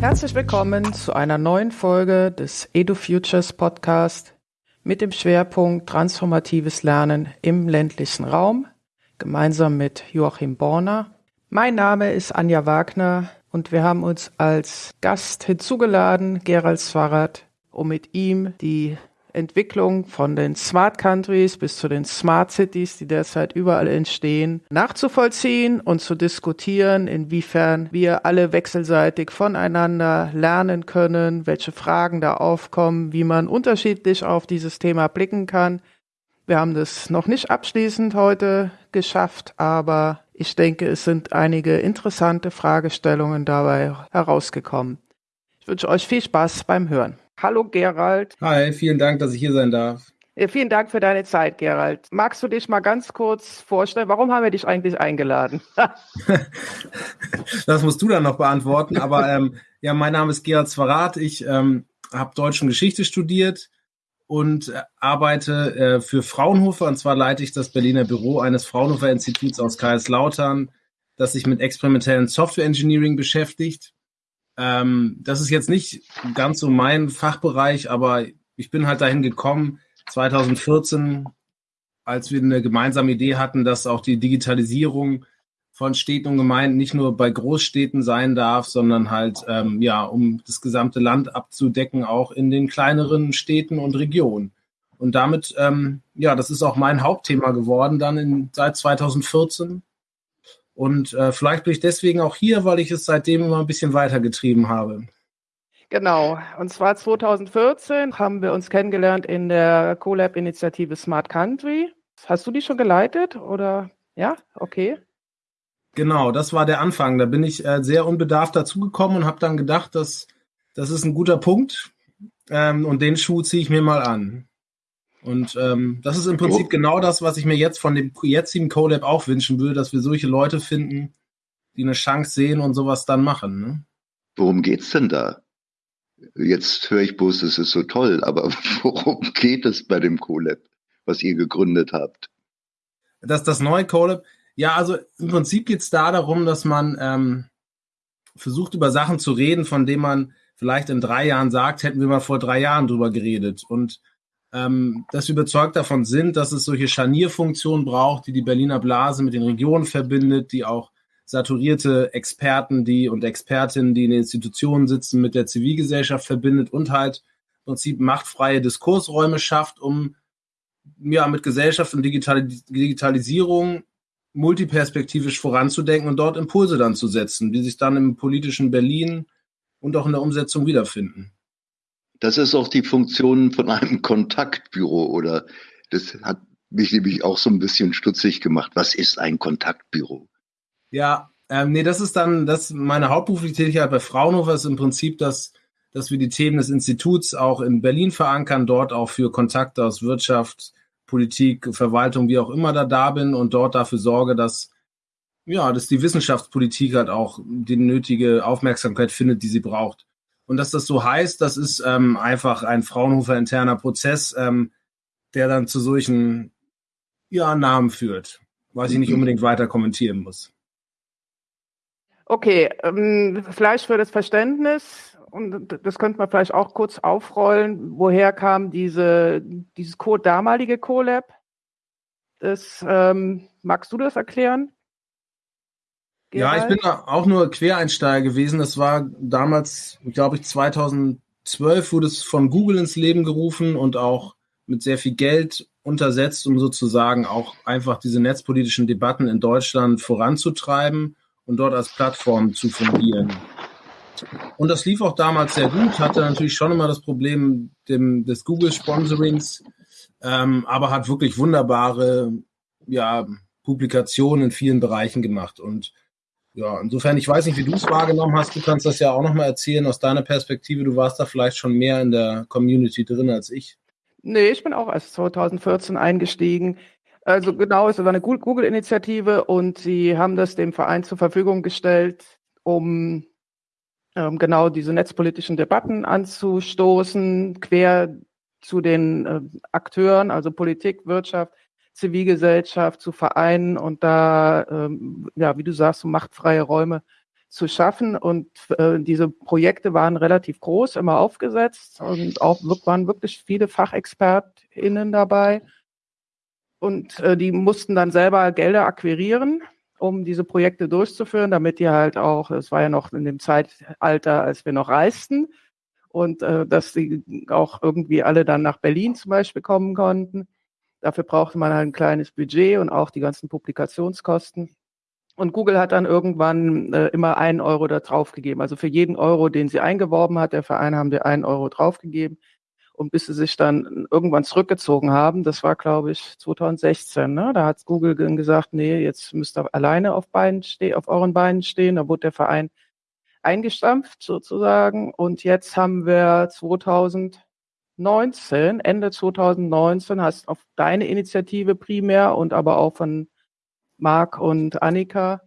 Herzlich willkommen zu einer neuen Folge des EduFutures Podcast mit dem Schwerpunkt Transformatives Lernen im ländlichen Raum, gemeinsam mit Joachim Borner. Mein Name ist Anja Wagner und wir haben uns als Gast hinzugeladen, Gerald Zwarat, um mit ihm die Entwicklung von den Smart Countries bis zu den Smart Cities, die derzeit überall entstehen, nachzuvollziehen und zu diskutieren, inwiefern wir alle wechselseitig voneinander lernen können, welche Fragen da aufkommen, wie man unterschiedlich auf dieses Thema blicken kann. Wir haben das noch nicht abschließend heute geschafft, aber ich denke, es sind einige interessante Fragestellungen dabei herausgekommen. Ich wünsche euch viel Spaß beim Hören. Hallo Gerald. Hi, vielen Dank, dass ich hier sein darf. Ja, vielen Dank für deine Zeit, Gerald. Magst du dich mal ganz kurz vorstellen? Warum haben wir dich eigentlich eingeladen? das musst du dann noch beantworten. Aber ähm, ja, mein Name ist Gerald Zwarat. Ich ähm, habe Deutsch und Geschichte studiert und äh, arbeite äh, für Fraunhofer. Und zwar leite ich das Berliner Büro eines Fraunhofer Instituts aus Kaiserslautern, das sich mit experimentellen Software Engineering beschäftigt. Ähm, das ist jetzt nicht ganz so mein Fachbereich, aber ich bin halt dahin gekommen, 2014, als wir eine gemeinsame Idee hatten, dass auch die Digitalisierung von Städten und Gemeinden nicht nur bei Großstädten sein darf, sondern halt, ähm, ja, um das gesamte Land abzudecken, auch in den kleineren Städten und Regionen. Und damit, ähm, ja, das ist auch mein Hauptthema geworden dann in, seit 2014. Und äh, vielleicht bin ich deswegen auch hier, weil ich es seitdem immer ein bisschen weitergetrieben habe. Genau, und zwar 2014 haben wir uns kennengelernt in der CoLab-Initiative Smart Country. Hast du die schon geleitet oder? Ja, okay. Genau, das war der Anfang. Da bin ich äh, sehr unbedarft dazugekommen und habe dann gedacht, dass das ist ein guter Punkt ähm, und den Schuh ziehe ich mir mal an. Und ähm, das ist im Prinzip oh. genau das, was ich mir jetzt von dem jetzigen CoLab auch wünschen würde, dass wir solche Leute finden, die eine Chance sehen und sowas dann machen. Ne? Worum geht's denn da? Jetzt höre ich bloß, es ist so toll, aber worum geht es bei dem CoLab, was ihr gegründet habt? Das, das neue CoLab, ja, also im Prinzip geht's da darum, dass man ähm, versucht, über Sachen zu reden, von denen man vielleicht in drei Jahren sagt, hätten wir mal vor drei Jahren drüber geredet. Und ähm, dass wir überzeugt davon sind, dass es solche Scharnierfunktionen braucht, die die Berliner Blase mit den Regionen verbindet, die auch saturierte Experten, die und Expertinnen, die in den Institutionen sitzen, mit der Zivilgesellschaft verbindet und halt im Prinzip machtfreie Diskursräume schafft, um ja mit Gesellschaft und Digitalis Digitalisierung multiperspektivisch voranzudenken und dort Impulse dann zu setzen, die sich dann im politischen Berlin und auch in der Umsetzung wiederfinden. Das ist auch die Funktion von einem Kontaktbüro oder das hat mich nämlich auch so ein bisschen stutzig gemacht. Was ist ein Kontaktbüro? Ja, ähm, nee, das ist dann, das meine hauptberufliche Tätigkeit bei Fraunhofer ist im Prinzip, dass, dass wir die Themen des Instituts auch in Berlin verankern, dort auch für Kontakte aus Wirtschaft, Politik, Verwaltung, wie auch immer da da bin und dort dafür sorge, dass ja, dass die Wissenschaftspolitik halt auch die nötige Aufmerksamkeit findet, die sie braucht. Und dass das so heißt, das ist ähm, einfach ein Fraunhofer interner Prozess, ähm, der dann zu solchen ja, Namen führt, was ich nicht mhm. unbedingt weiter kommentieren muss. Okay, ähm, vielleicht für das Verständnis, und das könnte man vielleicht auch kurz aufrollen, woher kam diese, dieses Co damalige CoLab? Das, ähm, magst du das erklären? Ja, ich bin auch nur Quereinsteiger gewesen. Das war damals, glaube ich, 2012 wurde es von Google ins Leben gerufen und auch mit sehr viel Geld untersetzt, um sozusagen auch einfach diese netzpolitischen Debatten in Deutschland voranzutreiben und dort als Plattform zu fungieren. Und das lief auch damals sehr gut, hatte natürlich schon immer das Problem dem, des Google-Sponsorings, ähm, aber hat wirklich wunderbare ja, Publikationen in vielen Bereichen gemacht. Und ja, insofern, ich weiß nicht, wie du es wahrgenommen hast. Du kannst das ja auch nochmal erzählen aus deiner Perspektive. Du warst da vielleicht schon mehr in der Community drin als ich. Nee, ich bin auch erst 2014 eingestiegen. Also genau, es war eine Google-Initiative und sie haben das dem Verein zur Verfügung gestellt, um ähm, genau diese netzpolitischen Debatten anzustoßen, quer zu den äh, Akteuren, also Politik, Wirtschaft, Zivilgesellschaft, zu Vereinen und da, ähm, ja, wie du sagst, so machtfreie Räume zu schaffen. Und äh, diese Projekte waren relativ groß, immer aufgesetzt und auch waren wirklich viele FachexpertInnen dabei. Und äh, die mussten dann selber Gelder akquirieren, um diese Projekte durchzuführen, damit die halt auch, es war ja noch in dem Zeitalter, als wir noch reisten, und äh, dass sie auch irgendwie alle dann nach Berlin zum Beispiel kommen konnten. Dafür brauchte man halt ein kleines Budget und auch die ganzen Publikationskosten. Und Google hat dann irgendwann äh, immer einen Euro da draufgegeben. Also für jeden Euro, den sie eingeworben hat, der Verein haben wir einen Euro draufgegeben. Und bis sie sich dann irgendwann zurückgezogen haben, das war, glaube ich, 2016, ne? da hat Google gesagt, nee, jetzt müsst ihr alleine auf, Beinen stehen, auf euren Beinen stehen. Da wurde der Verein eingestampft sozusagen. Und jetzt haben wir 2019, Ende 2019, hast auf deine Initiative primär und aber auch von Marc und Annika,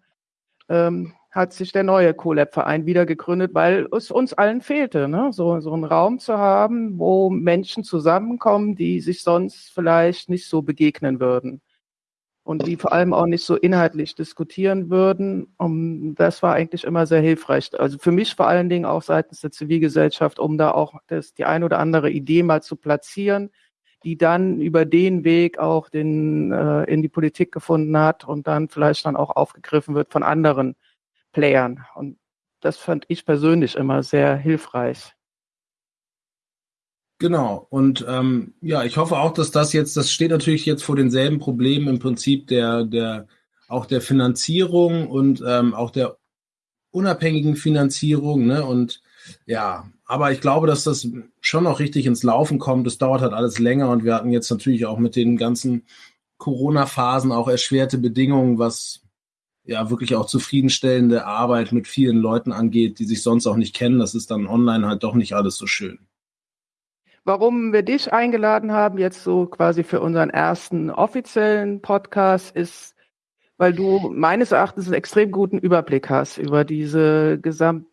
ähm, hat sich der neue CoLab-Verein wieder gegründet, weil es uns allen fehlte, ne? so, so einen Raum zu haben, wo Menschen zusammenkommen, die sich sonst vielleicht nicht so begegnen würden und die vor allem auch nicht so inhaltlich diskutieren würden. Um, das war eigentlich immer sehr hilfreich. Also für mich vor allen Dingen auch seitens der Zivilgesellschaft, um da auch das, die ein oder andere Idee mal zu platzieren, die dann über den Weg auch den, äh, in die Politik gefunden hat und dann vielleicht dann auch aufgegriffen wird von anderen Playern. Und das fand ich persönlich immer sehr hilfreich. Genau. Und ähm, ja, ich hoffe auch, dass das jetzt, das steht natürlich jetzt vor denselben Problemen im Prinzip der, der auch der Finanzierung und ähm, auch der unabhängigen Finanzierung. Ne? Und ja, aber ich glaube, dass das schon noch richtig ins Laufen kommt. Es dauert halt alles länger und wir hatten jetzt natürlich auch mit den ganzen Corona-Phasen auch erschwerte Bedingungen, was ja wirklich auch zufriedenstellende Arbeit mit vielen Leuten angeht, die sich sonst auch nicht kennen. Das ist dann online halt doch nicht alles so schön. Warum wir dich eingeladen haben, jetzt so quasi für unseren ersten offiziellen Podcast, ist, weil du meines Erachtens einen extrem guten Überblick hast über diese gesamten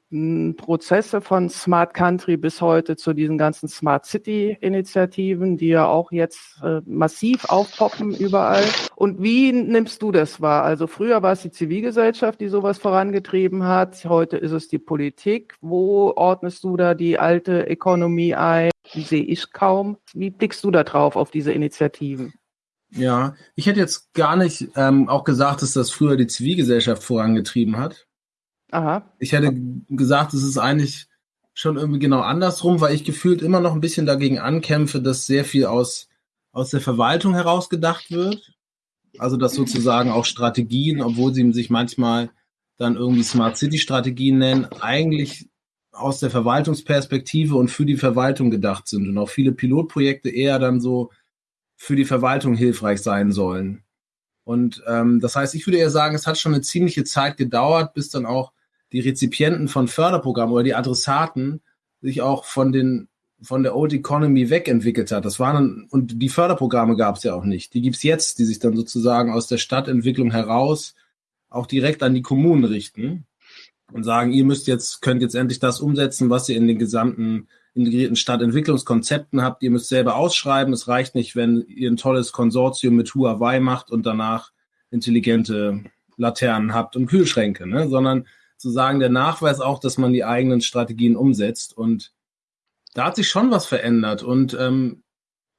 Prozesse von Smart Country bis heute zu diesen ganzen Smart City Initiativen, die ja auch jetzt äh, massiv aufpoppen überall. Und wie nimmst du das wahr? Also früher war es die Zivilgesellschaft, die sowas vorangetrieben hat. Heute ist es die Politik. Wo ordnest du da die alte Ökonomie ein? Die sehe ich kaum. Wie blickst du da drauf auf diese Initiativen? Ja, ich hätte jetzt gar nicht ähm, auch gesagt, dass das früher die Zivilgesellschaft vorangetrieben hat. Aha. Ich hätte gesagt, es ist eigentlich schon irgendwie genau andersrum, weil ich gefühlt immer noch ein bisschen dagegen ankämpfe, dass sehr viel aus, aus der Verwaltung heraus gedacht wird. Also dass sozusagen auch Strategien, obwohl sie sich manchmal dann irgendwie Smart City Strategien nennen, eigentlich aus der Verwaltungsperspektive und für die Verwaltung gedacht sind und auch viele Pilotprojekte eher dann so für die Verwaltung hilfreich sein sollen. Und ähm, das heißt, ich würde eher sagen, es hat schon eine ziemliche Zeit gedauert, bis dann auch die Rezipienten von Förderprogrammen oder die Adressaten sich auch von den von der Old Economy wegentwickelt hat. Das waren und die Förderprogramme gab es ja auch nicht. Die gibt's jetzt, die sich dann sozusagen aus der Stadtentwicklung heraus auch direkt an die Kommunen richten und sagen, ihr müsst jetzt könnt jetzt endlich das umsetzen, was ihr in den gesamten integrierten Stadtentwicklungskonzepten habt. Ihr müsst selber ausschreiben. Es reicht nicht, wenn ihr ein tolles Konsortium mit Huawei macht und danach intelligente Laternen habt und Kühlschränke, ne? sondern sozusagen der Nachweis auch, dass man die eigenen Strategien umsetzt. Und da hat sich schon was verändert. Und ähm,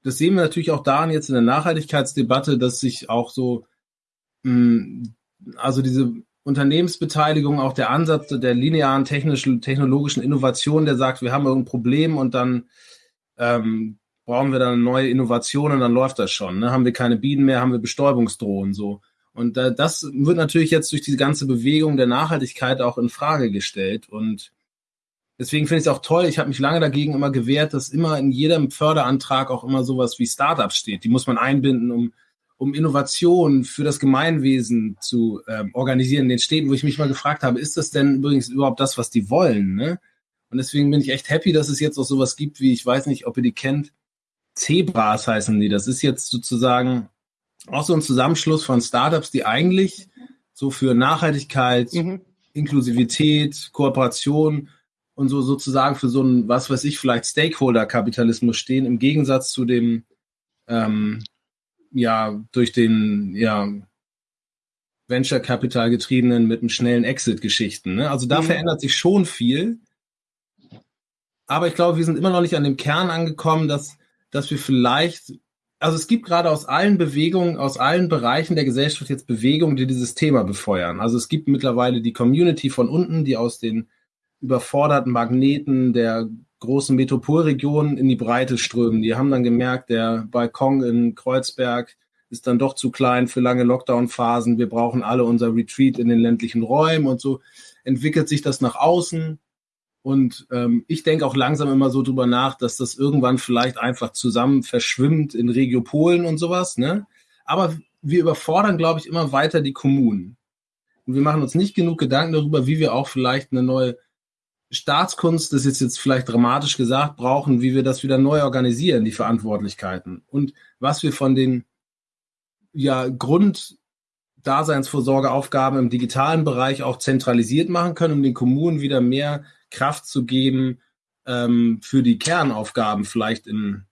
das sehen wir natürlich auch daran jetzt in der Nachhaltigkeitsdebatte, dass sich auch so, mh, hm, also diese Unternehmensbeteiligung, auch der Ansatz der linearen technischen, technologischen Innovation, der sagt, wir haben irgendein Problem und dann ähm, brauchen wir dann neue Innovation und dann läuft das schon. Ne? Haben wir keine Bienen mehr, haben wir Bestäubungsdrohnen so. Und äh, das wird natürlich jetzt durch diese ganze Bewegung der Nachhaltigkeit auch in Frage gestellt. Und deswegen finde ich es auch toll. Ich habe mich lange dagegen immer gewehrt, dass immer in jedem Förderantrag auch immer sowas wie Startups steht. Die muss man einbinden, um, um Innovation für das Gemeinwesen zu ähm, organisieren in den Städten, wo ich mich mal gefragt habe, ist das denn übrigens überhaupt das, was die wollen? Ne? Und deswegen bin ich echt happy, dass es jetzt auch sowas gibt, wie ich weiß nicht, ob ihr die kennt. Zebras heißen die. Das ist jetzt sozusagen auch so ein Zusammenschluss von Startups, die eigentlich so für Nachhaltigkeit, mhm. Inklusivität, Kooperation und so sozusagen für so einen, was weiß ich, vielleicht Stakeholder-Kapitalismus stehen, im Gegensatz zu dem, ähm, ja, durch den, ja, Venture Capital getriebenen mit einem schnellen Exit-Geschichten. Ne? Also da mhm. verändert sich schon viel. Aber ich glaube, wir sind immer noch nicht an dem Kern angekommen, dass, dass wir vielleicht, also es gibt gerade aus allen Bewegungen, aus allen Bereichen der Gesellschaft jetzt Bewegungen, die dieses Thema befeuern. Also es gibt mittlerweile die Community von unten, die aus den überforderten Magneten der großen Metropolregionen in die Breite strömen. Die haben dann gemerkt, der Balkon in Kreuzberg ist dann doch zu klein für lange Lockdown-Phasen. Wir brauchen alle unser Retreat in den ländlichen Räumen und so entwickelt sich das nach außen. Und ähm, ich denke auch langsam immer so drüber nach, dass das irgendwann vielleicht einfach zusammen verschwimmt in Regiopolen und sowas. Ne? Aber wir überfordern, glaube ich, immer weiter die Kommunen. Und wir machen uns nicht genug Gedanken darüber, wie wir auch vielleicht eine neue Staatskunst, das ist jetzt vielleicht dramatisch gesagt, brauchen, wie wir das wieder neu organisieren, die Verantwortlichkeiten. Und was wir von den ja, Grunddaseinsvorsorgeaufgaben im digitalen Bereich auch zentralisiert machen können, um den Kommunen wieder mehr Kraft zu geben ähm, für die Kernaufgaben, vielleicht in,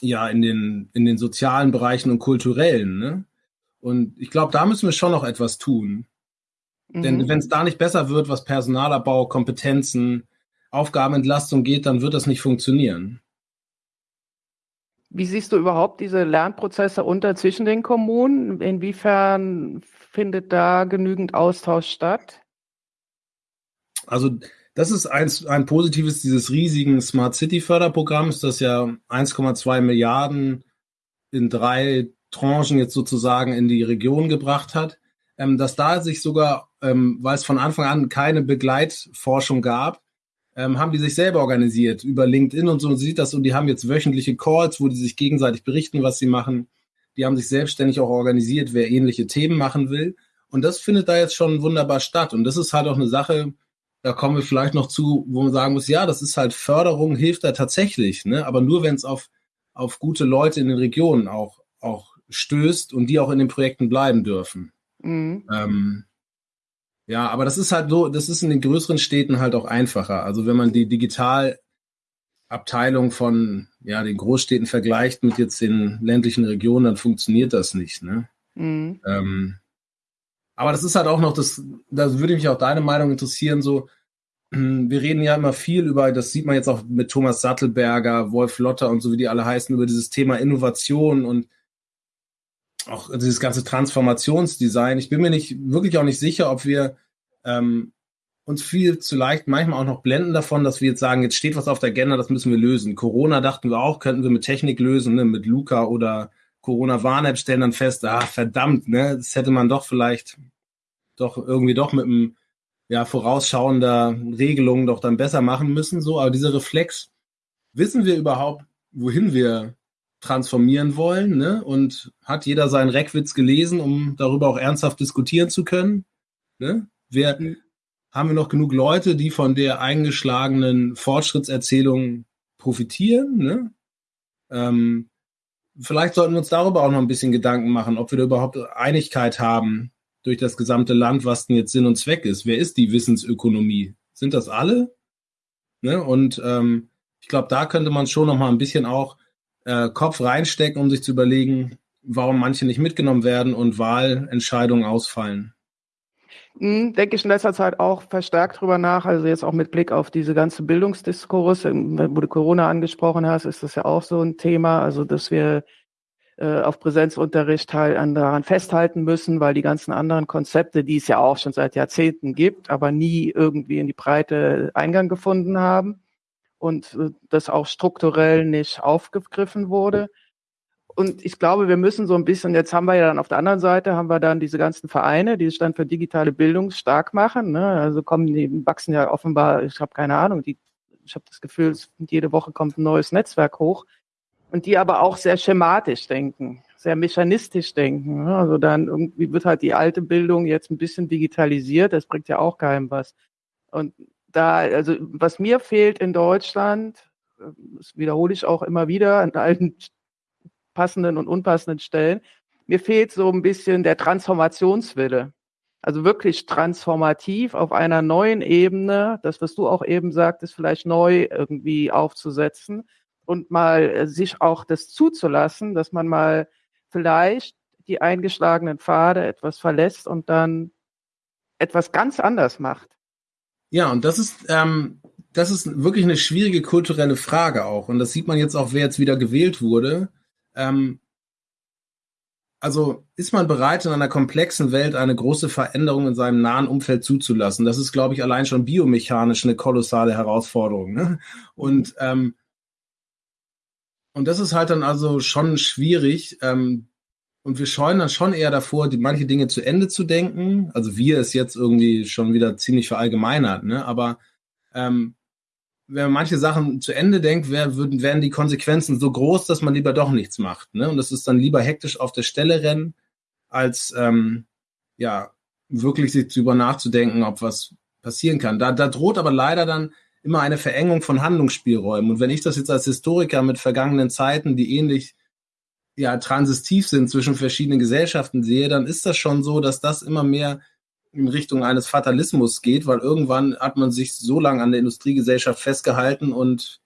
ja, in den, in den sozialen Bereichen und kulturellen. Ne? Und ich glaube, da müssen wir schon noch etwas tun. Denn mhm. wenn es da nicht besser wird, was Personalabbau, Kompetenzen, Aufgabenentlastung geht, dann wird das nicht funktionieren. Wie siehst du überhaupt diese Lernprozesse unter zwischen den Kommunen? Inwiefern findet da genügend Austausch statt? Also das ist ein, ein positives dieses riesigen Smart City Förderprogramms, das ja 1,2 Milliarden in drei Tranchen jetzt sozusagen in die Region gebracht hat ähm, dass da sich sogar, ähm, weil es von Anfang an keine Begleitforschung gab, ähm, haben die sich selber organisiert über LinkedIn und so und sieht das und die haben jetzt wöchentliche Calls, wo die sich gegenseitig berichten, was sie machen. Die haben sich selbstständig auch organisiert, wer ähnliche Themen machen will. Und das findet da jetzt schon wunderbar statt. Und das ist halt auch eine Sache, da kommen wir vielleicht noch zu, wo man sagen muss, ja, das ist halt Förderung, hilft da tatsächlich, ne? aber nur wenn es auf, auf gute Leute in den Regionen auch, auch stößt und die auch in den Projekten bleiben dürfen. Mhm. Ähm, ja, aber das ist halt so, das ist in den größeren Städten halt auch einfacher. Also wenn man die Digitalabteilung von ja, den Großstädten vergleicht mit jetzt den ländlichen Regionen, dann funktioniert das nicht. Ne? Mhm. Ähm, aber das ist halt auch noch, das, da würde mich auch deine Meinung interessieren, so, wir reden ja immer viel über, das sieht man jetzt auch mit Thomas Sattelberger, Wolf Lotter und so wie die alle heißen, über dieses Thema Innovation und auch dieses ganze Transformationsdesign. Ich bin mir nicht wirklich auch nicht sicher, ob wir ähm, uns viel zu leicht manchmal auch noch blenden davon, dass wir jetzt sagen, jetzt steht was auf der Agenda, das müssen wir lösen. Corona dachten wir auch, könnten wir mit Technik lösen, ne, mit Luca oder Corona-Warn-App stellen dann fest, ah, verdammt, ne, das hätte man doch vielleicht doch irgendwie doch mit einem ja, vorausschauender Regelung doch dann besser machen müssen, so. Aber dieser Reflex, wissen wir überhaupt, wohin wir transformieren wollen. Ne? Und hat jeder seinen Reckwitz gelesen, um darüber auch ernsthaft diskutieren zu können? Ne? Wer, mhm. Haben wir noch genug Leute, die von der eingeschlagenen Fortschrittserzählung profitieren? Ne? Ähm, vielleicht sollten wir uns darüber auch noch ein bisschen Gedanken machen, ob wir da überhaupt Einigkeit haben durch das gesamte Land, was denn jetzt Sinn und Zweck ist. Wer ist die Wissensökonomie? Sind das alle? Ne? Und ähm, ich glaube, da könnte man schon noch mal ein bisschen auch äh, Kopf reinstecken, um sich zu überlegen, warum manche nicht mitgenommen werden und Wahlentscheidungen ausfallen. Hm, denke ich in letzter Zeit auch verstärkt drüber nach. Also jetzt auch mit Blick auf diese ganze Bildungsdiskurs, wo du Corona angesprochen hast, ist das ja auch so ein Thema. Also dass wir äh, auf Präsenzunterricht halt an, daran festhalten müssen, weil die ganzen anderen Konzepte, die es ja auch schon seit Jahrzehnten gibt, aber nie irgendwie in die Breite Eingang gefunden haben und äh, das auch strukturell nicht aufgegriffen wurde. Und ich glaube, wir müssen so ein bisschen, jetzt haben wir ja dann auf der anderen Seite, haben wir dann diese ganzen Vereine, die sich dann für digitale Bildung stark machen. Ne? Also kommen, die wachsen ja offenbar, ich habe keine Ahnung, die, ich habe das Gefühl, jede Woche kommt ein neues Netzwerk hoch. Und die aber auch sehr schematisch denken, sehr mechanistisch denken. Ne? Also dann irgendwie wird halt die alte Bildung jetzt ein bisschen digitalisiert, das bringt ja auch keinem was. Und da, also was mir fehlt in Deutschland, das wiederhole ich auch immer wieder an allen passenden und unpassenden Stellen, mir fehlt so ein bisschen der Transformationswille. Also wirklich transformativ auf einer neuen Ebene, das, was du auch eben sagtest, vielleicht neu irgendwie aufzusetzen und mal äh, sich auch das zuzulassen, dass man mal vielleicht die eingeschlagenen Pfade etwas verlässt und dann etwas ganz anders macht. Ja, und das ist, ähm, das ist wirklich eine schwierige kulturelle Frage auch. Und das sieht man jetzt auch, wer jetzt wieder gewählt wurde. Ähm, also ist man bereit, in einer komplexen Welt eine große Veränderung in seinem nahen Umfeld zuzulassen? Das ist, glaube ich, allein schon biomechanisch eine kolossale Herausforderung. Ne? Und, ähm, und das ist halt dann also schon schwierig. Ähm, und wir scheuen dann schon eher davor, die, manche Dinge zu Ende zu denken. Also wir ist jetzt irgendwie schon wieder ziemlich verallgemeinert, ne? Aber ähm, wenn man manche Sachen zu Ende denkt, wär, würden, wären die Konsequenzen so groß, dass man lieber doch nichts macht. Ne? Und das ist dann lieber hektisch auf der Stelle rennen, als ähm, ja wirklich sich drüber nachzudenken, ob was passieren kann. Da, da droht aber leider dann immer eine Verengung von Handlungsspielräumen. Und wenn ich das jetzt als Historiker mit vergangenen Zeiten, die ähnlich ja transistiv sind zwischen verschiedenen Gesellschaften sehe, dann ist das schon so, dass das immer mehr in Richtung eines Fatalismus geht, weil irgendwann hat man sich so lange an der Industriegesellschaft festgehalten und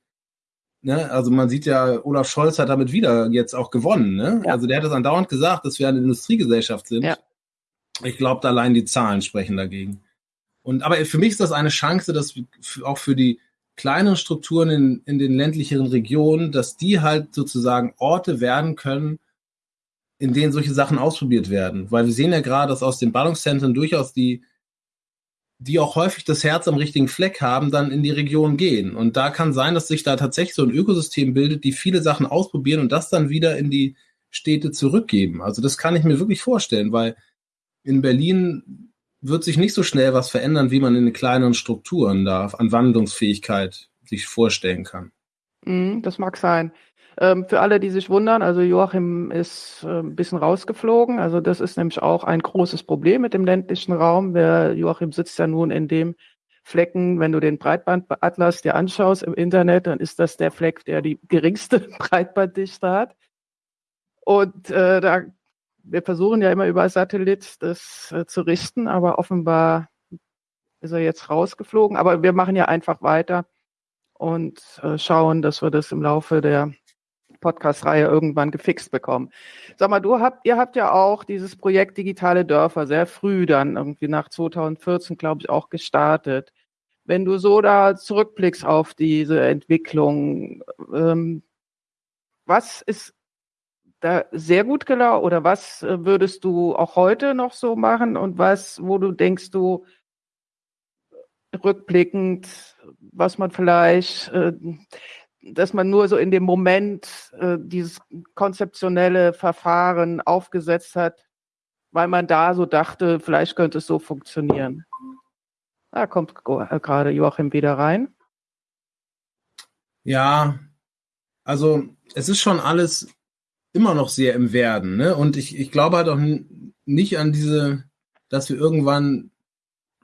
ne, also man sieht ja, Olaf Scholz hat damit wieder jetzt auch gewonnen. Ne? Ja. Also der hat es andauernd gesagt, dass wir eine Industriegesellschaft sind. Ja. Ich glaube, allein die Zahlen sprechen dagegen. Und aber für mich ist das eine Chance, dass auch für die kleineren Strukturen in, in den ländlicheren Regionen, dass die halt sozusagen Orte werden können, in denen solche Sachen ausprobiert werden. Weil wir sehen ja gerade, dass aus den Ballungszentren durchaus die, die auch häufig das Herz am richtigen Fleck haben, dann in die Region gehen. Und da kann sein, dass sich da tatsächlich so ein Ökosystem bildet, die viele Sachen ausprobieren und das dann wieder in die Städte zurückgeben. Also das kann ich mir wirklich vorstellen, weil in Berlin wird sich nicht so schnell was verändern, wie man in den kleineren Strukturen da an Wandlungsfähigkeit sich vorstellen kann. Mm, das mag sein. Ähm, für alle, die sich wundern, also Joachim ist äh, ein bisschen rausgeflogen. Also das ist nämlich auch ein großes Problem mit dem ländlichen Raum. Der Joachim sitzt ja nun in dem Flecken, wenn du den Breitbandatlas dir anschaust im Internet, dann ist das der Fleck, der die geringste Breitbanddichte hat. Und äh, da, wir versuchen ja immer über Satellit das äh, zu richten, aber offenbar ist er jetzt rausgeflogen. Aber wir machen ja einfach weiter und äh, schauen, dass wir das im Laufe der Podcast-Reihe irgendwann gefixt bekommen. Sag mal, du habt, ihr habt ja auch dieses Projekt Digitale Dörfer sehr früh dann irgendwie nach 2014, glaube ich, auch gestartet. Wenn du so da zurückblickst auf diese Entwicklung, ähm, was ist da sehr gut gelaufen oder was äh, würdest du auch heute noch so machen und was, wo du denkst du rückblickend, was man vielleicht äh, dass man nur so in dem Moment äh, dieses konzeptionelle Verfahren aufgesetzt hat, weil man da so dachte, vielleicht könnte es so funktionieren. Da kommt äh, gerade Joachim wieder rein. Ja, also es ist schon alles immer noch sehr im Werden, ne? Und ich, ich glaube halt auch nicht an diese, dass wir irgendwann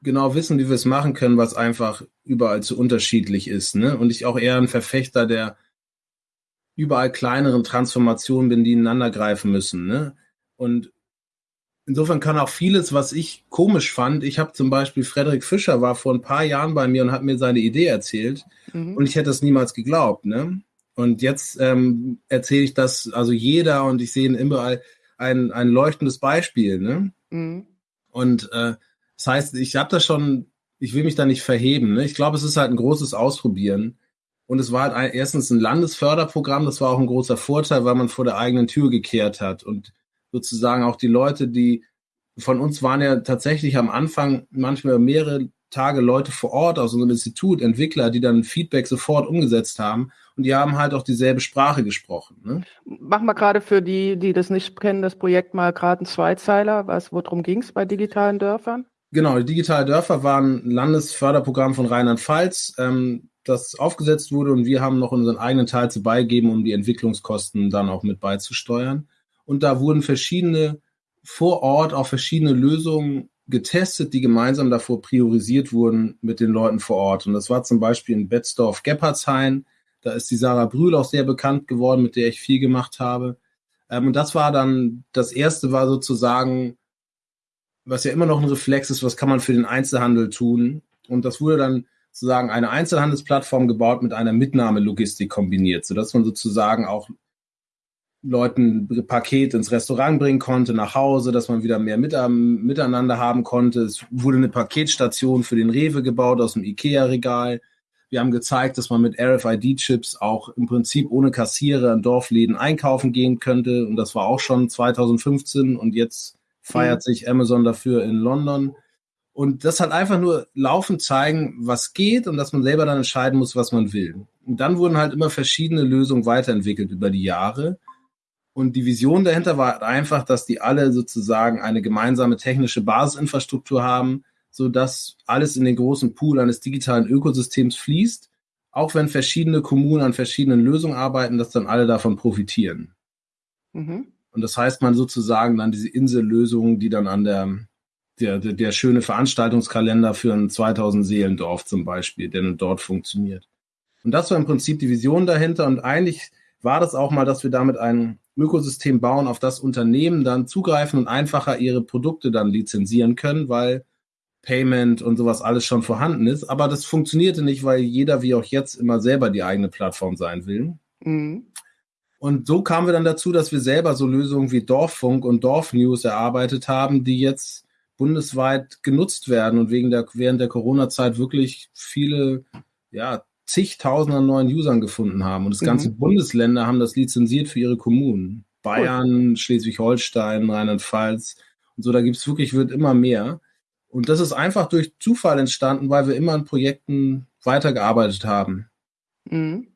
genau wissen, wie wir es machen können, was einfach überall zu unterschiedlich ist. Ne? Und ich auch eher ein Verfechter der überall kleineren Transformationen bin, die ineinander greifen müssen. Ne? Und insofern kann auch vieles, was ich komisch fand, ich habe zum Beispiel Frederik Fischer war vor ein paar Jahren bei mir und hat mir seine Idee erzählt mhm. und ich hätte es niemals geglaubt. Ne? Und jetzt ähm, erzähle ich das also jeder und ich sehe überall ein, ein leuchtendes Beispiel. Ne? Mhm. Und äh, das heißt, ich habe das schon, ich will mich da nicht verheben. Ne? Ich glaube, es ist halt ein großes Ausprobieren. Und es war halt ein, erstens ein Landesförderprogramm, das war auch ein großer Vorteil, weil man vor der eigenen Tür gekehrt hat. Und sozusagen auch die Leute, die von uns waren ja tatsächlich am Anfang manchmal mehrere Tage Leute vor Ort aus unserem Institut, Entwickler, die dann Feedback sofort umgesetzt haben. Und die haben halt auch dieselbe Sprache gesprochen. Ne? Machen wir gerade für die, die das nicht kennen, das Projekt mal gerade einen Zweizeiler. Was, worum ging es bei digitalen Dörfern? Genau, die digitale Dörfer waren ein Landesförderprogramm von Rheinland-Pfalz, ähm, das aufgesetzt wurde und wir haben noch unseren eigenen Teil zu beigeben, um die Entwicklungskosten dann auch mit beizusteuern. Und da wurden verschiedene vor Ort auch verschiedene Lösungen getestet, die gemeinsam davor priorisiert wurden mit den Leuten vor Ort. Und das war zum Beispiel in Betzdorf-Geppardshain. Da ist die Sarah Brühl auch sehr bekannt geworden, mit der ich viel gemacht habe. Ähm, und das war dann, das erste war sozusagen was ja immer noch ein Reflex ist, was kann man für den Einzelhandel tun. Und das wurde dann sozusagen eine Einzelhandelsplattform gebaut mit einer Mitnahmelogistik kombiniert, sodass man sozusagen auch Leuten ein Paket ins Restaurant bringen konnte, nach Hause, dass man wieder mehr mit, miteinander haben konnte. Es wurde eine Paketstation für den Rewe gebaut aus dem IKEA-Regal. Wir haben gezeigt, dass man mit RFID-Chips auch im Prinzip ohne Kassiere in Dorfläden einkaufen gehen könnte. Und das war auch schon 2015 und jetzt feiert mhm. sich Amazon dafür in London. Und das hat einfach nur laufend zeigen, was geht und dass man selber dann entscheiden muss, was man will. Und dann wurden halt immer verschiedene Lösungen weiterentwickelt über die Jahre. Und die Vision dahinter war einfach, dass die alle sozusagen eine gemeinsame technische Basisinfrastruktur haben, so dass alles in den großen Pool eines digitalen Ökosystems fließt, auch wenn verschiedene Kommunen an verschiedenen Lösungen arbeiten, dass dann alle davon profitieren. Mhm. Und das heißt man sozusagen dann diese Insellösungen, die dann an der, der, der, der schöne Veranstaltungskalender für ein 2000 Seelendorf zum Beispiel, der dann dort funktioniert. Und das war im Prinzip die Vision dahinter und eigentlich war das auch mal, dass wir damit ein Ökosystem bauen, auf das Unternehmen dann zugreifen und einfacher ihre Produkte dann lizenzieren können, weil Payment und sowas alles schon vorhanden ist. Aber das funktionierte nicht, weil jeder wie auch jetzt immer selber die eigene Plattform sein will. Mhm. Und so kamen wir dann dazu, dass wir selber so Lösungen wie Dorffunk und Dorfnews erarbeitet haben, die jetzt bundesweit genutzt werden und wegen der, während der Corona-Zeit wirklich viele, ja, zigtausender neuen Usern gefunden haben. Und das ganze mhm. Bundesländer haben das lizenziert für ihre Kommunen. Bayern, cool. Schleswig-Holstein, Rheinland-Pfalz und so, da gibt es wirklich, wird immer mehr. Und das ist einfach durch Zufall entstanden, weil wir immer an Projekten weitergearbeitet haben. Mhm.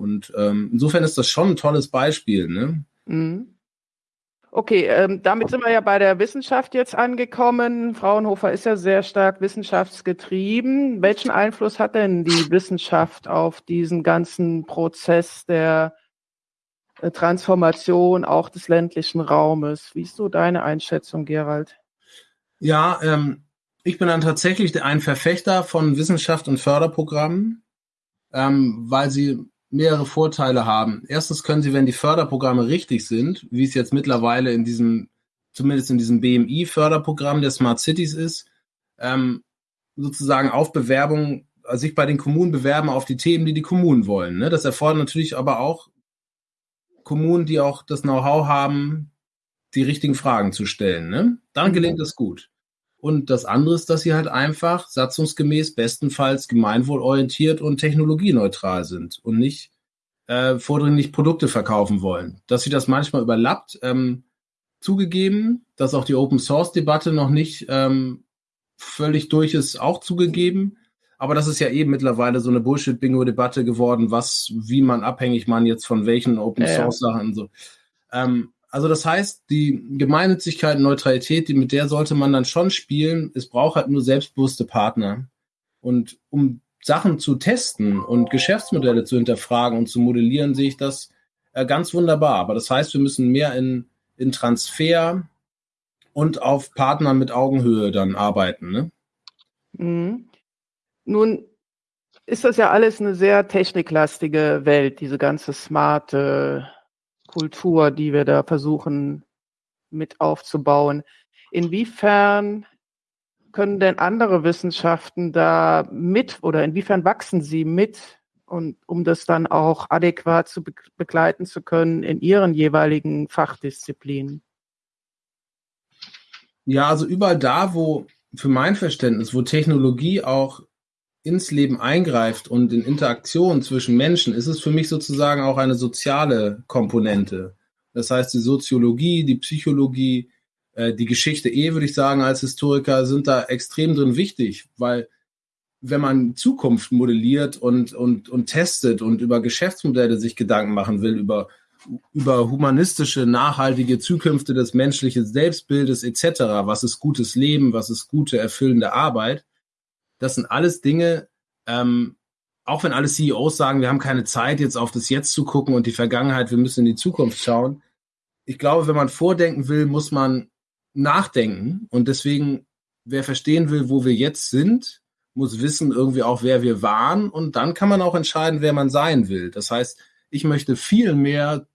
Und ähm, insofern ist das schon ein tolles Beispiel. Ne? Mhm. Okay, ähm, damit sind wir ja bei der Wissenschaft jetzt angekommen. Fraunhofer ist ja sehr stark wissenschaftsgetrieben. Welchen Einfluss hat denn die Wissenschaft auf diesen ganzen Prozess der äh, Transformation auch des ländlichen Raumes? Wie ist so deine Einschätzung, Gerald? Ja, ähm, ich bin dann tatsächlich ein Verfechter von Wissenschaft und Förderprogrammen, ähm, weil sie mehrere Vorteile haben. Erstens können Sie, wenn die Förderprogramme richtig sind, wie es jetzt mittlerweile in diesem, zumindest in diesem BMI-Förderprogramm der Smart Cities ist, ähm, sozusagen auf Bewerbung, also sich bei den Kommunen bewerben auf die Themen, die die Kommunen wollen. Ne? Das erfordert natürlich aber auch Kommunen, die auch das Know-how haben, die richtigen Fragen zu stellen. Ne? Dann gelingt es gut. Und das andere ist, dass sie halt einfach satzungsgemäß bestenfalls gemeinwohlorientiert und technologieneutral sind und nicht äh, vordringlich Produkte verkaufen wollen. Dass sie das manchmal überlappt, ähm, zugegeben, dass auch die Open Source Debatte noch nicht ähm, völlig durch ist, auch zugegeben. Aber das ist ja eben mittlerweile so eine Bullshit-Bingo-Debatte geworden, was, wie man abhängig man jetzt von welchen Open Source Sachen so. Ähm, also das heißt, die Gemeinnützigkeit und Neutralität, die, mit der sollte man dann schon spielen. Es braucht halt nur selbstbewusste Partner. Und um Sachen zu testen und Geschäftsmodelle zu hinterfragen und zu modellieren, sehe ich das äh, ganz wunderbar. Aber das heißt, wir müssen mehr in, in Transfer und auf Partner mit Augenhöhe dann arbeiten. Ne? Mhm. Nun ist das ja alles eine sehr techniklastige Welt, diese ganze smarte Kultur, die wir da versuchen mit aufzubauen. Inwiefern können denn andere Wissenschaften da mit oder inwiefern wachsen sie mit und um das dann auch adäquat zu be begleiten zu können in ihren jeweiligen Fachdisziplinen? Ja, also überall da, wo für mein Verständnis, wo Technologie auch ins Leben eingreift und in Interaktion zwischen Menschen, ist es für mich sozusagen auch eine soziale Komponente. Das heißt, die Soziologie, die Psychologie, äh, die Geschichte eh, würde ich sagen, als Historiker sind da extrem drin wichtig, weil wenn man Zukunft modelliert und, und, und testet und über Geschäftsmodelle sich Gedanken machen will, über, über humanistische, nachhaltige Zukünfte des menschlichen Selbstbildes etc., was ist gutes Leben, was ist gute, erfüllende Arbeit, das sind alles Dinge, ähm, auch wenn alle CEOs sagen, wir haben keine Zeit, jetzt auf das Jetzt zu gucken und die Vergangenheit, wir müssen in die Zukunft schauen. Ich glaube, wenn man vordenken will, muss man nachdenken. Und deswegen, wer verstehen will, wo wir jetzt sind, muss wissen irgendwie auch, wer wir waren. Und dann kann man auch entscheiden, wer man sein will. Das heißt, ich möchte viel mehr,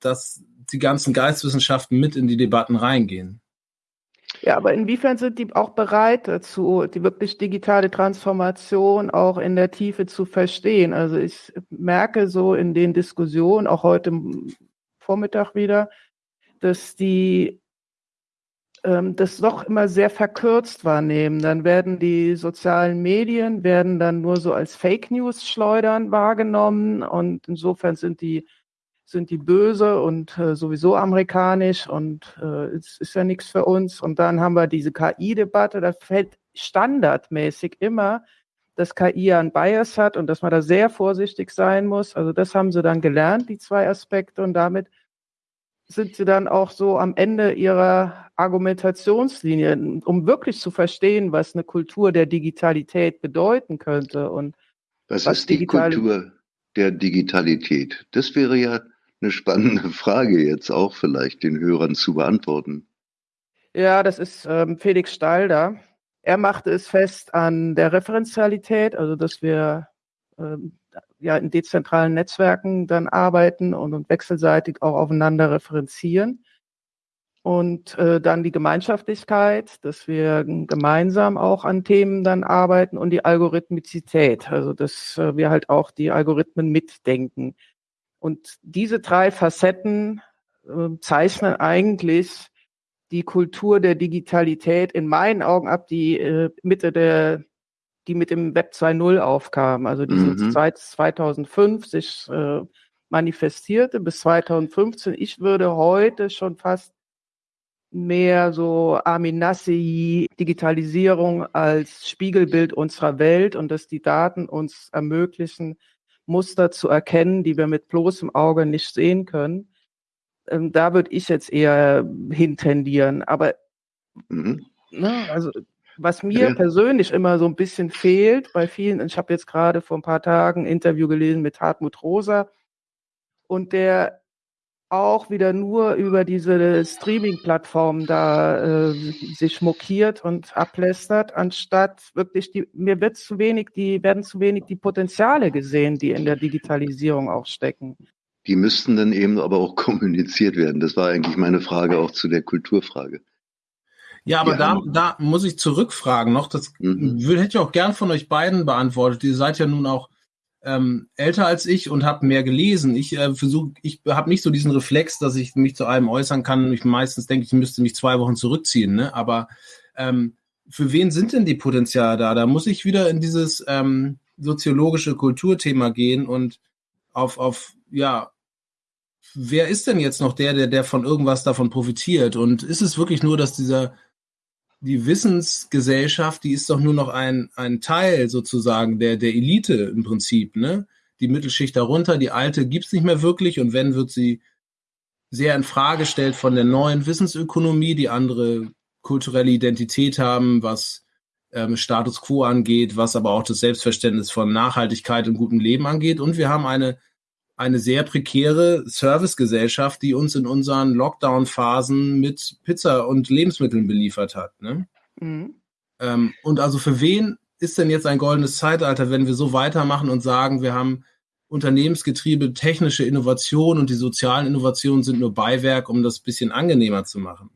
dass die ganzen Geistwissenschaften mit in die Debatten reingehen. Ja, aber inwiefern sind die auch bereit dazu, die wirklich digitale Transformation auch in der Tiefe zu verstehen? Also ich merke so in den Diskussionen, auch heute Vormittag wieder, dass die ähm, das doch immer sehr verkürzt wahrnehmen. Dann werden die sozialen Medien werden dann nur so als Fake News schleudern wahrgenommen und insofern sind die sind die böse und äh, sowieso amerikanisch und äh, es ist ja nichts für uns. Und dann haben wir diese KI-Debatte, da fällt standardmäßig immer, dass KI einen Bias hat und dass man da sehr vorsichtig sein muss. Also das haben sie dann gelernt, die zwei Aspekte, und damit sind sie dann auch so am Ende ihrer Argumentationslinie, um wirklich zu verstehen, was eine Kultur der Digitalität bedeuten könnte. Und was, was ist die Kultur der Digitalität? Das wäre ja eine spannende Frage jetzt auch vielleicht den Hörern zu beantworten. Ja, das ist ähm, Felix Stalder. Er machte es fest an der Referenzialität, also dass wir ähm, ja in dezentralen Netzwerken dann arbeiten und, und wechselseitig auch aufeinander referenzieren. Und äh, dann die Gemeinschaftlichkeit, dass wir gemeinsam auch an Themen dann arbeiten und die Algorithmizität, also dass äh, wir halt auch die Algorithmen mitdenken. Und diese drei Facetten äh, zeichnen eigentlich die Kultur der Digitalität in meinen Augen ab, die äh, Mitte der, die mit dem Web 2.0 aufkam, also die mhm. seit 2005 sich äh, manifestierte bis 2015. Ich würde heute schon fast mehr so Aminassi Digitalisierung als Spiegelbild unserer Welt und dass die Daten uns ermöglichen, Muster zu erkennen, die wir mit bloßem Auge nicht sehen können. Ähm, da würde ich jetzt eher hintendieren. Aber mhm. ne, also was mir ja. persönlich immer so ein bisschen fehlt bei vielen, ich habe jetzt gerade vor ein paar Tagen ein Interview gelesen mit Hartmut Rosa und der auch wieder nur über diese Streaming-Plattformen da äh, sich mokiert und ablästert, anstatt wirklich die, mir wird zu wenig, die werden zu wenig die Potenziale gesehen, die in der Digitalisierung auch stecken. Die müssten dann eben aber auch kommuniziert werden. Das war eigentlich meine Frage auch zu der Kulturfrage. Ja, aber da, da muss ich zurückfragen noch. Das mhm. hätte ich auch gern von euch beiden beantwortet. Ihr seid ja nun auch ähm, älter als ich und habe mehr gelesen. Ich äh, versuche, ich habe nicht so diesen Reflex, dass ich mich zu allem äußern kann. Ich meistens denke, ich müsste mich zwei Wochen zurückziehen. Ne? Aber ähm, für wen sind denn die Potenziale da? Da muss ich wieder in dieses ähm, soziologische Kulturthema gehen und auf, auf, ja, wer ist denn jetzt noch der, der, der von irgendwas davon profitiert? Und ist es wirklich nur, dass dieser die Wissensgesellschaft, die ist doch nur noch ein, ein Teil sozusagen der, der Elite im Prinzip, ne? Die Mittelschicht darunter, die alte gibt's nicht mehr wirklich und wenn, wird sie sehr in Frage gestellt von der neuen Wissensökonomie, die andere kulturelle Identität haben, was ähm, Status quo angeht, was aber auch das Selbstverständnis von Nachhaltigkeit und gutem Leben angeht. Und wir haben eine eine sehr prekäre Servicegesellschaft, die uns in unseren Lockdown-Phasen mit Pizza und Lebensmitteln beliefert hat. Ne? Mhm. Ähm, und also für wen ist denn jetzt ein goldenes Zeitalter, wenn wir so weitermachen und sagen, wir haben Unternehmensgetriebe, technische Innovation und die sozialen Innovationen sind nur Beiwerk, um das bisschen angenehmer zu machen?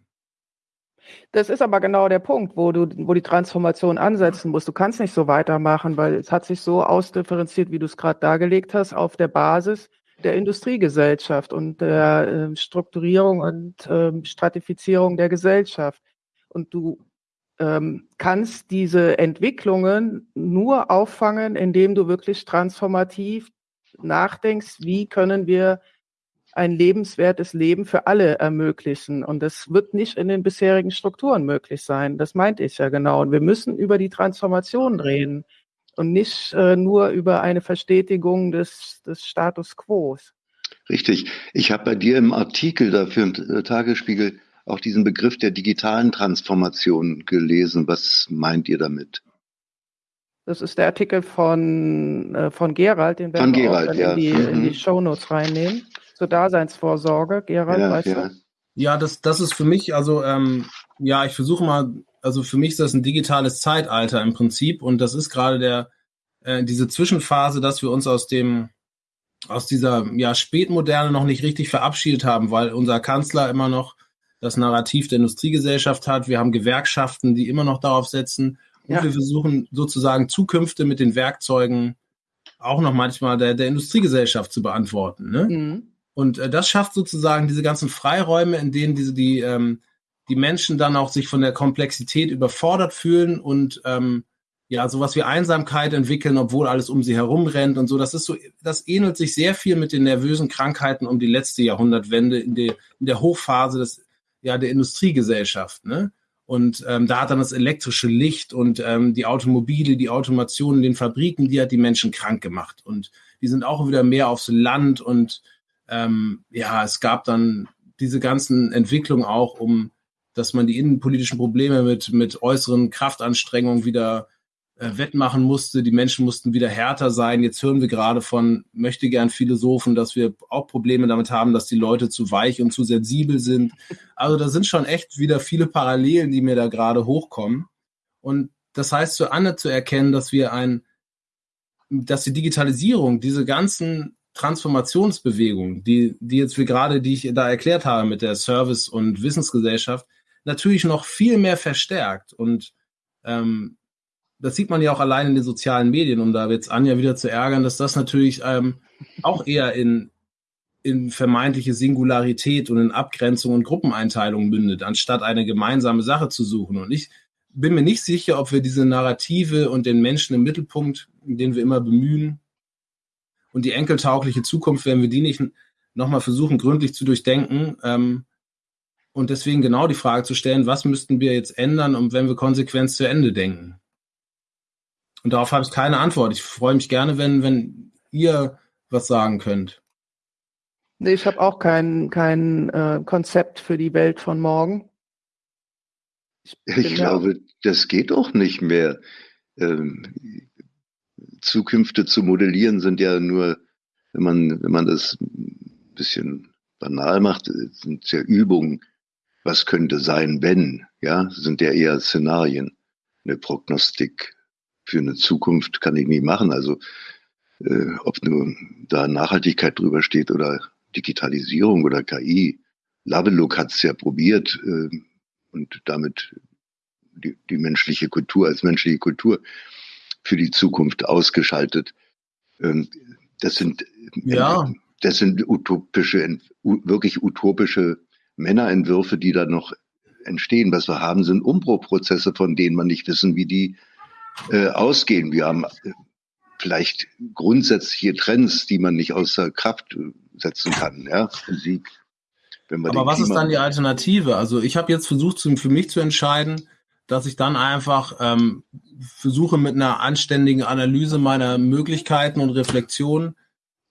Das ist aber genau der Punkt, wo du, wo die Transformation ansetzen musst. Du kannst nicht so weitermachen, weil es hat sich so ausdifferenziert, wie du es gerade dargelegt hast, auf der Basis der Industriegesellschaft und der äh, Strukturierung und äh, Stratifizierung der Gesellschaft. Und du ähm, kannst diese Entwicklungen nur auffangen, indem du wirklich transformativ nachdenkst, wie können wir ein lebenswertes Leben für alle ermöglichen. Und das wird nicht in den bisherigen Strukturen möglich sein. Das meinte ich ja genau. Und wir müssen über die Transformation reden und nicht äh, nur über eine Verstetigung des, des Status quo. Richtig. Ich habe bei dir im Artikel dafür im äh, Tagesspiegel auch diesen Begriff der digitalen Transformation gelesen. Was meint ihr damit? Das ist der Artikel von, äh, von Gerald, den werden wir auch ja. in die, mhm. in die Shownotes reinnehmen zur Daseinsvorsorge, Gerald, ja, weißt ja. du? Ja, das, das ist für mich, also ähm, ja, ich versuche mal, also für mich ist das ein digitales Zeitalter im Prinzip und das ist gerade der äh, diese Zwischenphase, dass wir uns aus dem aus dieser ja Spätmoderne noch nicht richtig verabschiedet haben, weil unser Kanzler immer noch das Narrativ der Industriegesellschaft hat. Wir haben Gewerkschaften, die immer noch darauf setzen. Und ja. wir versuchen sozusagen Zukünfte mit den Werkzeugen auch noch manchmal der, der Industriegesellschaft zu beantworten. Ne? Mhm. Und äh, das schafft sozusagen diese ganzen Freiräume, in denen diese die ähm, die Menschen dann auch sich von der Komplexität überfordert fühlen und ähm, ja sowas wie Einsamkeit entwickeln, obwohl alles um sie herum rennt und so. Das ist so, das ähnelt sich sehr viel mit den nervösen Krankheiten um die letzte Jahrhundertwende in der in der Hochphase des ja der Industriegesellschaft. Ne? Und ähm, da hat dann das elektrische Licht und ähm, die Automobile, die Automation in den Fabriken, die hat die Menschen krank gemacht. Und die sind auch wieder mehr aufs Land und ähm, ja, es gab dann diese ganzen Entwicklungen auch, um dass man die innenpolitischen Probleme mit, mit äußeren Kraftanstrengungen wieder äh, wettmachen musste. Die Menschen mussten wieder härter sein. Jetzt hören wir gerade von möchte gern Philosophen, dass wir auch Probleme damit haben, dass die Leute zu weich und zu sensibel sind. Also da sind schon echt wieder viele Parallelen, die mir da gerade hochkommen. Und das heißt, zu Anne zu erkennen, dass wir ein, dass die Digitalisierung, diese ganzen Transformationsbewegung, die, die jetzt wie gerade, die ich da erklärt habe mit der Service- und Wissensgesellschaft, natürlich noch viel mehr verstärkt. Und ähm, das sieht man ja auch allein in den sozialen Medien, um da jetzt Anja wieder zu ärgern, dass das natürlich ähm, auch eher in, in vermeintliche Singularität und in Abgrenzung und Gruppeneinteilung mündet, anstatt eine gemeinsame Sache zu suchen. Und ich bin mir nicht sicher, ob wir diese Narrative und den Menschen im Mittelpunkt, den wir immer bemühen, und die enkeltaugliche Zukunft, wenn wir die nicht nochmal versuchen, gründlich zu durchdenken. Ähm, und deswegen genau die Frage zu stellen, was müssten wir jetzt ändern, um wenn wir konsequent zu Ende denken? Und darauf habe ich keine Antwort. Ich freue mich gerne, wenn, wenn ihr was sagen könnt. Nee, ich habe auch kein, kein äh, Konzept für die Welt von morgen. Ich, ich glaube, das geht auch nicht mehr. Ähm, Zukünfte zu modellieren sind ja nur, wenn man, wenn man das ein bisschen banal macht, sind ja Übungen. Was könnte sein, wenn? Ja, sind ja eher Szenarien. Eine Prognostik für eine Zukunft kann ich nicht machen. Also, äh, ob nur da Nachhaltigkeit drüber steht oder Digitalisierung oder KI. Labelook hat es ja probiert äh, und damit die, die menschliche Kultur als menschliche Kultur für die Zukunft ausgeschaltet. Ähm, das sind, ja. das sind utopische, wirklich utopische Männerentwürfe, die da noch entstehen. Was wir haben, sind Umbruchprozesse, von denen man nicht wissen, wie die äh, ausgehen. Wir haben äh, vielleicht grundsätzliche Trends, die man nicht außer Kraft äh, setzen kann. Ja, Physik. Aber was Klima ist dann die Alternative? Also ich habe jetzt versucht, für mich zu entscheiden, dass ich dann einfach ähm, versuche mit einer anständigen Analyse meiner Möglichkeiten und Reflexion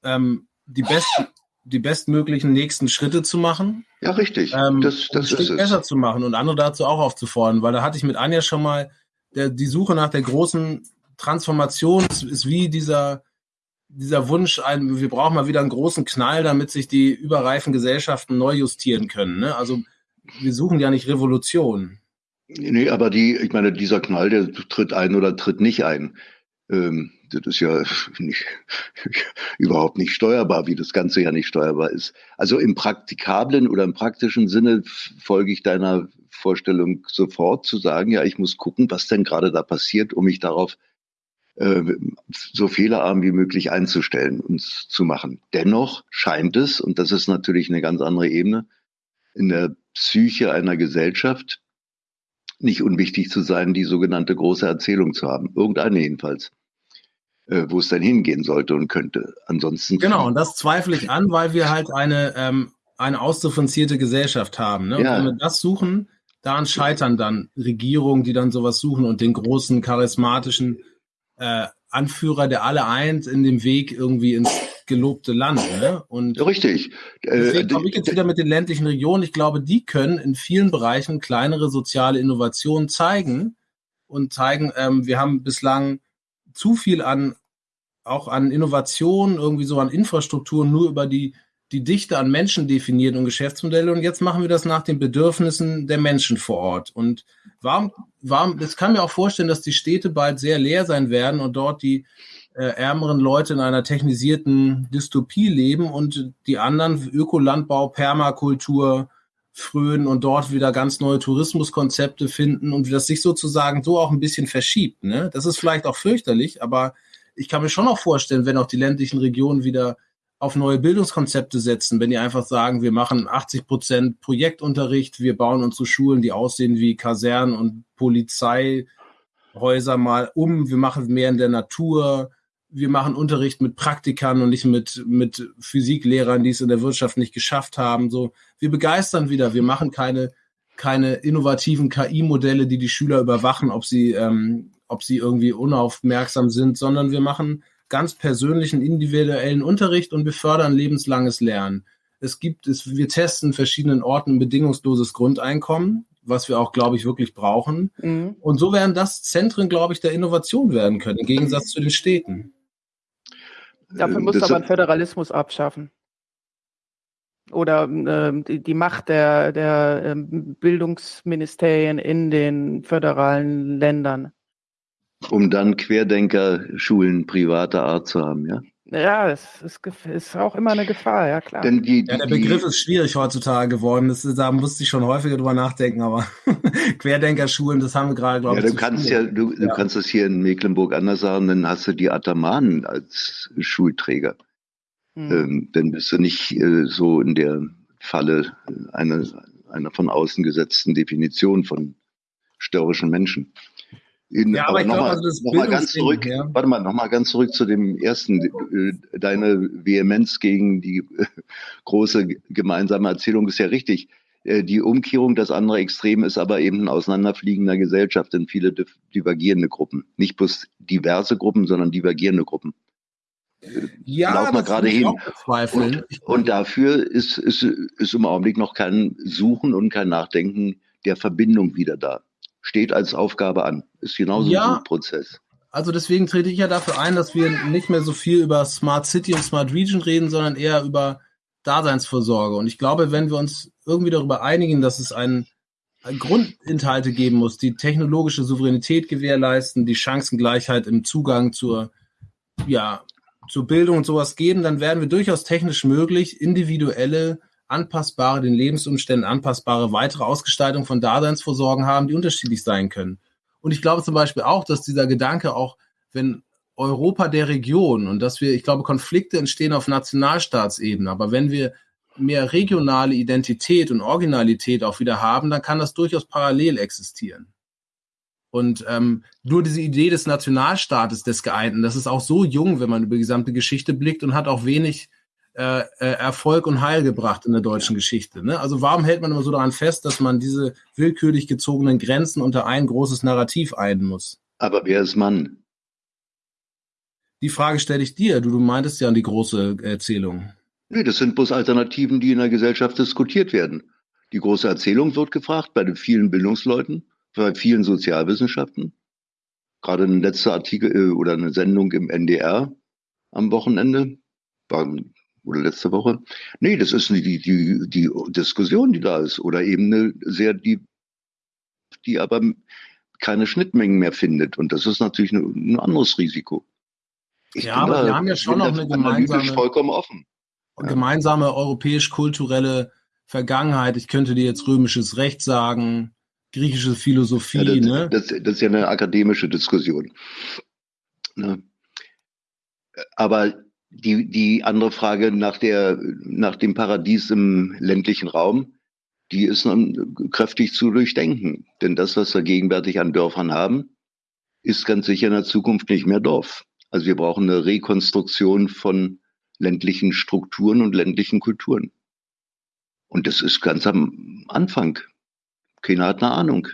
ähm, die besten die bestmöglichen nächsten Schritte zu machen. Ja, richtig. Ähm, das, das um ist es. besser zu machen und andere dazu auch aufzufordern, weil da hatte ich mit Anja schon mal der, die Suche nach der großen Transformation ist, ist wie dieser dieser Wunsch, ein, wir brauchen mal wieder einen großen Knall, damit sich die überreifen Gesellschaften neu justieren können. Ne? Also wir suchen ja nicht Revolution. Nee, aber die, ich meine, dieser Knall, der tritt ein oder tritt nicht ein. Ähm, das ist ja nicht, überhaupt nicht steuerbar, wie das Ganze ja nicht steuerbar ist. Also im praktikablen oder im praktischen Sinne folge ich deiner Vorstellung sofort zu sagen, ja, ich muss gucken, was denn gerade da passiert, um mich darauf äh, so fehlerarm wie möglich einzustellen und zu machen. Dennoch scheint es, und das ist natürlich eine ganz andere Ebene, in der Psyche einer Gesellschaft nicht unwichtig zu sein, die sogenannte große Erzählung zu haben. Irgendeine jedenfalls. Äh, wo es dann hingehen sollte und könnte. Ansonsten. Genau, und das zweifle ich an, weil wir halt eine, ähm, eine ausdifferenzierte Gesellschaft haben. Ne? Ja. wenn wir das suchen, daran scheitern dann Regierungen, die dann sowas suchen und den großen charismatischen äh, Anführer, der alle eint in dem Weg irgendwie ins gelobte Land. Ne? Und Richtig. Äh, deswegen komme ich jetzt wieder mit den ländlichen Regionen. Ich glaube, die können in vielen Bereichen kleinere soziale Innovationen zeigen und zeigen, ähm, wir haben bislang zu viel an auch an Innovationen, irgendwie so an Infrastrukturen nur über die die Dichte an Menschen definiert und Geschäftsmodelle und jetzt machen wir das nach den Bedürfnissen der Menschen vor Ort. Und warum, warum, es kann mir auch vorstellen, dass die Städte bald sehr leer sein werden und dort die äh, ärmeren Leute in einer technisierten Dystopie leben und die anderen Ökolandbau, Permakultur frönen und dort wieder ganz neue Tourismuskonzepte finden und das sich sozusagen so auch ein bisschen verschiebt. Ne? Das ist vielleicht auch fürchterlich, aber ich kann mir schon auch vorstellen, wenn auch die ländlichen Regionen wieder auf neue Bildungskonzepte setzen, wenn die einfach sagen, wir machen 80 Prozent Projektunterricht, wir bauen unsere Schulen, die aussehen wie Kasernen und Polizeihäuser mal um, wir machen mehr in der Natur, wir machen Unterricht mit Praktikern und nicht mit, mit Physiklehrern, die es in der Wirtschaft nicht geschafft haben. So, wir begeistern wieder. Wir machen keine, keine innovativen KI-Modelle, die die Schüler überwachen, ob sie, ähm, ob sie irgendwie unaufmerksam sind, sondern wir machen ganz persönlichen, individuellen Unterricht und wir fördern lebenslanges Lernen. Es gibt es, wir testen verschiedenen Orten bedingungsloses Grundeinkommen, was wir auch, glaube ich, wirklich brauchen. Mhm. Und so werden das Zentren, glaube ich, der Innovation werden können, im Gegensatz zu den Städten. Dafür äh, muss aber ein Föderalismus abschaffen. Oder äh, die, die, Macht der, der äh, Bildungsministerien in den föderalen Ländern. Um dann Querdenker-Schulen privater Art zu haben, ja? Ja, es ist, ist, auch immer eine Gefahr, ja klar. Denn die, die, ja, der Begriff ist schwierig heutzutage geworden. Das, da musste ich schon häufiger drüber nachdenken, aber Querdenkerschulen, das haben wir gerade, glaube ja, ich. Du kannst ja, du, ja. du kannst das hier in Mecklenburg anders sagen, dann hast du die Atamanen als Schulträger. Hm. Ähm, dann bist du nicht äh, so in der Falle einer, einer von außen gesetzten Definition von störrischen Menschen. In, ja, aber, aber nochmal also noch mal ganz zurück, ja. warte mal, nochmal ganz zurück zu dem ersten, äh, deine Vehemenz gegen die äh, große gemeinsame Erzählung ist ja richtig. Äh, die Umkehrung, das andere Extrem ist aber eben ein Auseinanderfliegender Gesellschaft in viele divergierende Gruppen. Nicht bloß diverse Gruppen, sondern divergierende Gruppen. Ja, Laufen wir gerade hin. Und, und, dafür ist, ist, ist im Augenblick noch kein Suchen und kein Nachdenken der Verbindung wieder da steht als Aufgabe an. Ist genauso ja, ein Prozess. Also deswegen trete ich ja dafür ein, dass wir nicht mehr so viel über Smart City und Smart Region reden, sondern eher über Daseinsvorsorge. Und ich glaube, wenn wir uns irgendwie darüber einigen, dass es einen, Grundinhalte geben muss, die technologische Souveränität gewährleisten, die Chancengleichheit im Zugang zur, ja, zur Bildung und sowas geben, dann werden wir durchaus technisch möglich individuelle anpassbare, den Lebensumständen anpassbare weitere Ausgestaltung von Daseinsvorsorgen haben, die unterschiedlich sein können. Und ich glaube zum Beispiel auch, dass dieser Gedanke auch, wenn Europa der Region und dass wir, ich glaube, Konflikte entstehen auf Nationalstaatsebene, aber wenn wir mehr regionale Identität und Originalität auch wieder haben, dann kann das durchaus parallel existieren. Und ähm, nur diese Idee des Nationalstaates, des Geeinten, das ist auch so jung, wenn man über die gesamte Geschichte blickt und hat auch wenig äh, äh, Erfolg und Heil gebracht in der deutschen Geschichte. Ne? Also warum hält man immer so daran fest, dass man diese willkürlich gezogenen Grenzen unter ein großes Narrativ ein muss? Aber wer ist Mann? Die Frage stelle ich dir. Du, du meintest ja an die große Erzählung. Nee, das sind bloß Alternativen, die in der Gesellschaft diskutiert werden. Die große Erzählung wird gefragt bei den vielen Bildungsleuten, bei vielen Sozialwissenschaften. Gerade ein letzter Artikel äh, oder eine Sendung im NDR am Wochenende war oder letzte Woche. Nee, das ist die, die, die Diskussion, die da ist. Oder eben eine sehr, die, die aber keine Schnittmengen mehr findet. Und das ist natürlich ein, ein anderes Risiko. Ich ja, aber da, wir haben ja schon noch eine gemeinsame, vollkommen offen. gemeinsame europäisch-kulturelle Vergangenheit. Ich könnte dir jetzt römisches Recht sagen, griechische Philosophie. Ja, das, ne? das, das, ist ja eine akademische Diskussion. Ne? Aber die, die andere Frage nach, der, nach dem Paradies im ländlichen Raum, die ist kräftig zu durchdenken. Denn das, was wir gegenwärtig an Dörfern haben, ist ganz sicher in der Zukunft nicht mehr Dorf. Also wir brauchen eine Rekonstruktion von ländlichen Strukturen und ländlichen Kulturen. Und das ist ganz am Anfang. Keiner hat eine Ahnung.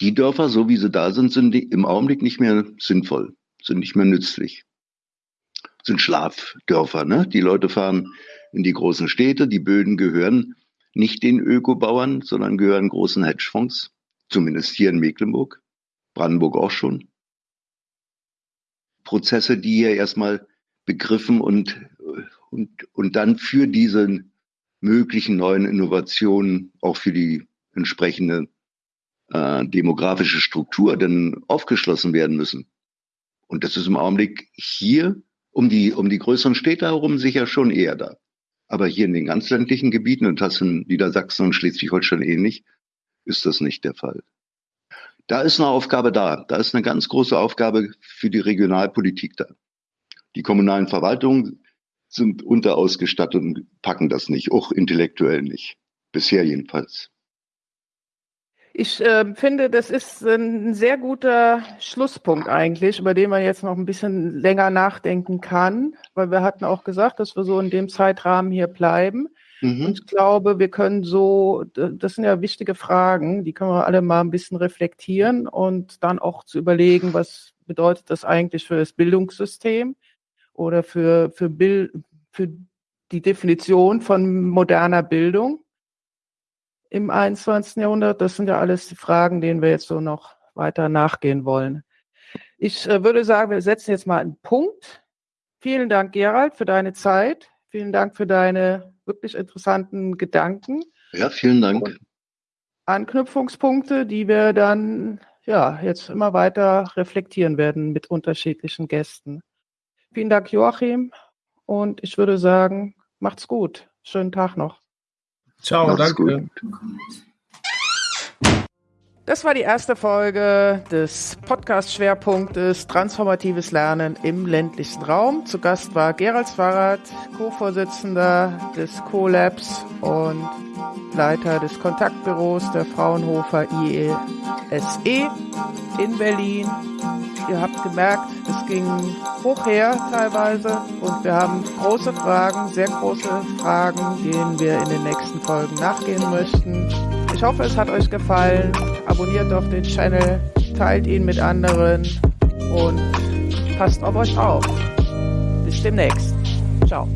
Die Dörfer, so wie sie da sind, sind im Augenblick nicht mehr sinnvoll, sind nicht mehr nützlich sind Schlafdörfer. Ne? Die Leute fahren in die großen Städte, die Böden gehören nicht den Ökobauern, sondern gehören großen Hedgefonds, zumindest hier in Mecklenburg, Brandenburg auch schon. Prozesse, die hier erstmal begriffen und, und, und dann für diese möglichen neuen Innovationen, auch für die entsprechende äh, demografische Struktur dann aufgeschlossen werden müssen. Und das ist im Augenblick hier um die, um die größeren Städte herum sicher schon eher da. Aber hier in den ganz ländlichen Gebieten, und das in Niedersachsen und Schleswig-Holstein ähnlich, ist das nicht der Fall. Da ist eine Aufgabe da. Da ist eine ganz große Aufgabe für die Regionalpolitik da. Die kommunalen Verwaltungen sind unterausgestattet und packen das nicht, auch intellektuell nicht. Bisher jedenfalls. Ich äh, finde, das ist ein sehr guter Schlusspunkt eigentlich, über den man jetzt noch ein bisschen länger nachdenken kann, weil wir hatten auch gesagt, dass wir so in dem Zeitrahmen hier bleiben. Mhm. Und ich glaube, wir können so, das sind ja wichtige Fragen, die können wir alle mal ein bisschen reflektieren und dann auch zu überlegen, was bedeutet das eigentlich für das Bildungssystem oder für, für, Bild, für die Definition von moderner Bildung im 21. Jahrhundert? Das sind ja alles die Fragen, denen wir jetzt so noch weiter nachgehen wollen. Ich äh, würde sagen, wir setzen jetzt mal einen Punkt. Vielen Dank, Gerald, für deine Zeit. Vielen Dank für deine wirklich interessanten Gedanken. Ja, vielen Dank. Anknüpfungspunkte, die wir dann ja jetzt immer weiter reflektieren werden mit unterschiedlichen Gästen. Vielen Dank, Joachim. Und ich würde sagen, macht's gut. Schönen Tag noch. Ciao, Mach's danke. Gut. Das war die erste Folge des Podcast-Schwerpunktes Transformatives Lernen im ländlichen Raum. Zu Gast war Gerald Zwarrat, Co-Vorsitzender des Co-Labs und Leiter des Kontaktbüros der Fraunhofer IESE in Berlin. Ihr habt gemerkt, es ging hoch her teilweise und wir haben große Fragen, sehr große Fragen, denen wir in den nächsten Folgen nachgehen möchten. Ich hoffe, es hat euch gefallen. Abonniert doch den Channel, teilt ihn mit anderen und passt auf euch auf. Bis demnächst. Ciao.